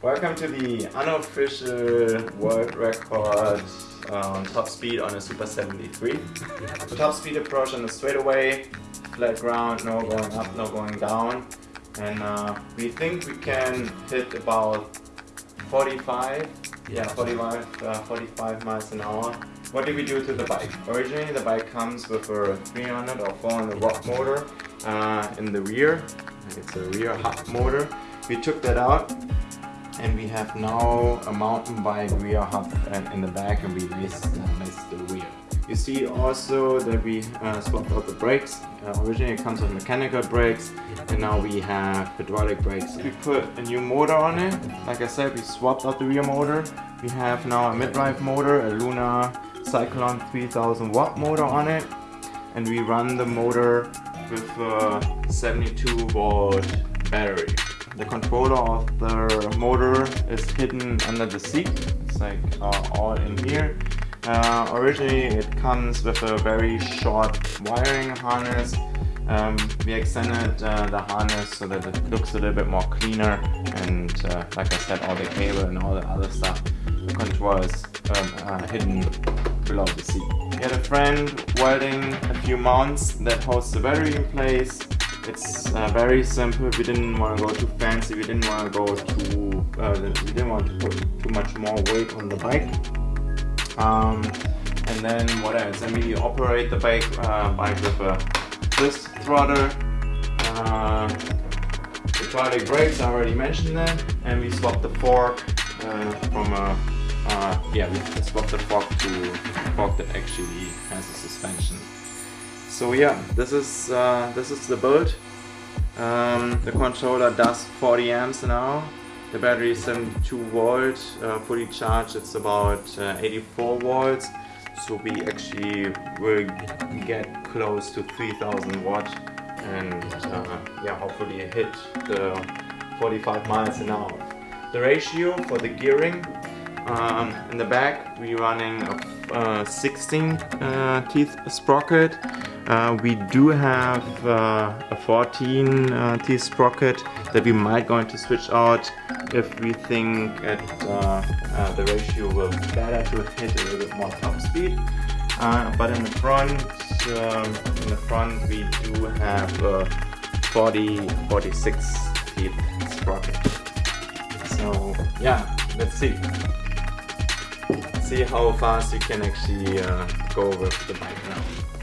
Welcome to the unofficial world record um, top speed on a Super 73. The top speed approach on the straightaway, flat ground, no going up, no going down. And uh, we think we can hit about 45, yeah 45, uh, 45 miles an hour. What did we do to the bike? Originally the bike comes with a 300 or 400 watt motor uh, in the rear. It's a rear hub motor. We took that out and we have now a mountain bike rear hub in the back and we missed, uh, the rear. You see also that we uh, swapped out the brakes. Uh, originally it comes with mechanical brakes and now we have hydraulic brakes. We put a new motor on it. Like I said, we swapped out the rear motor. We have now a mid-drive motor, a Luna Cyclone 3000 watt motor on it. And we run the motor with a 72 volt battery. The controller of the motor is hidden under the seat. It's like uh, all in here. Uh, originally it comes with a very short wiring harness. Um, we extended uh, the harness so that it looks a little bit more cleaner and uh, like I said all the cable and all the other stuff the controller is um, uh, hidden below the seat. We had a friend welding a few mounts that holds the battery in place. It's uh, very simple, we didn't want to go too fancy, we didn't want to go too, uh, we didn't want to put too much more weight on the bike. Um, and then what else? Then we operate the bike, uh, bike with a twist throttle. Uh, hydraulic brakes, I already mentioned that. And we swapped the fork uh, from a, uh, yeah, we swapped the fork to a fork that actually has a suspension. So yeah, this is uh, this is the build. Um, the controller does 40 amps hour. The battery is 72 volts, uh, fully charged it's about uh, 84 volts. So we actually will get close to 3000 watts and uh, yeah, hopefully hit the 45 miles an hour. The ratio for the gearing, um, in the back we're running a uh, 16 uh, teeth sprocket uh, we do have uh, a 14 uh, T sprocket that we might going to switch out if we think that uh, uh, the ratio will be better to hit a little bit more top speed. But in the front, um, in the front we do have a 40, 46 teeth sprocket. So yeah, let's see. See how fast you can actually go with the bike now.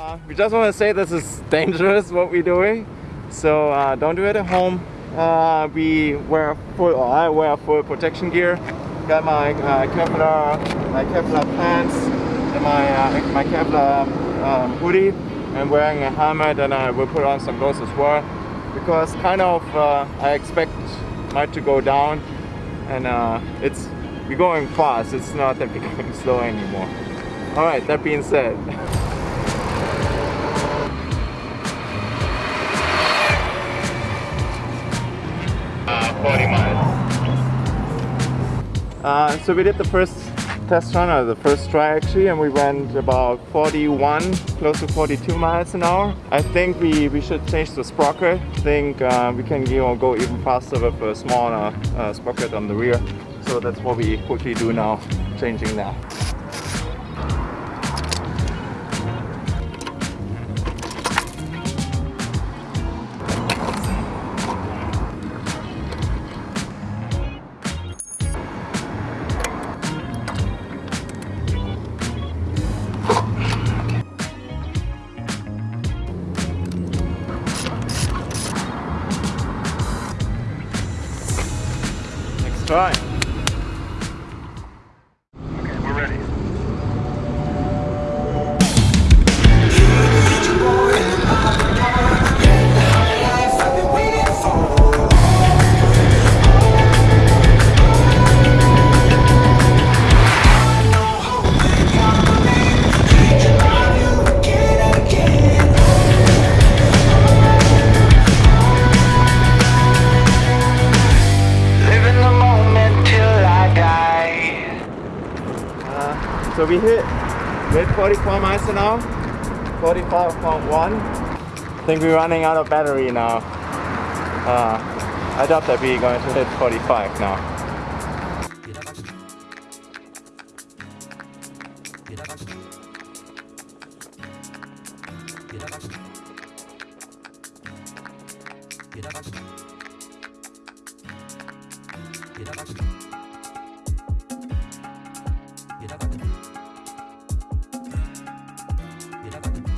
Uh, we just want to say this is dangerous what we're doing. So uh, don't do it at home. Uh, we wear full I wear full protection gear. Got my uh, Kevlar my Kevlar pants and my uh, my Kevlar um, hoodie. And wearing a helmet and I will put on some gloves as well. Because kind of uh, I expect might to go down and it's we're going fast. It's not that we're going slow anymore. All right that being said Uh, so we did the first test run, or the first try actually, and we went about 41, close to 42 miles an hour. I think we, we should change the sprocket. I think uh, we can you know, go even faster with a smaller uh, sprocket on the rear. So that's what we quickly do now, changing that. Try. So we hit mid 44 miles an hour, 45.1 I think we're running out of battery now. Uh, I doubt that we're going to hit 45 now. Get up. Thank you.